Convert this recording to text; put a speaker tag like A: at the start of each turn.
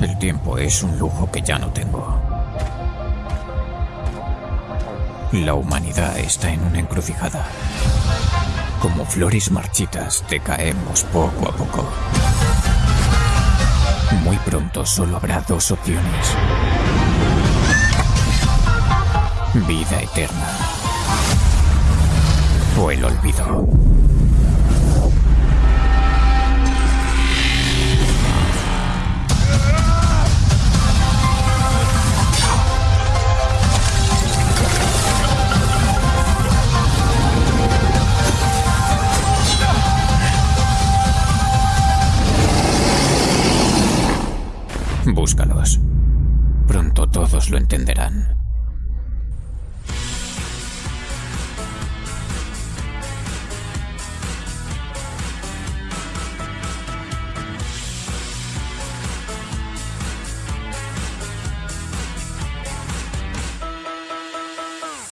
A: El tiempo es un lujo que ya no tengo. La humanidad está en una encrucijada. Como flores marchitas, decaemos poco a poco. Muy pronto solo habrá dos opciones. Vida eterna. O el olvido. Búscalos. Pronto todos lo entenderán.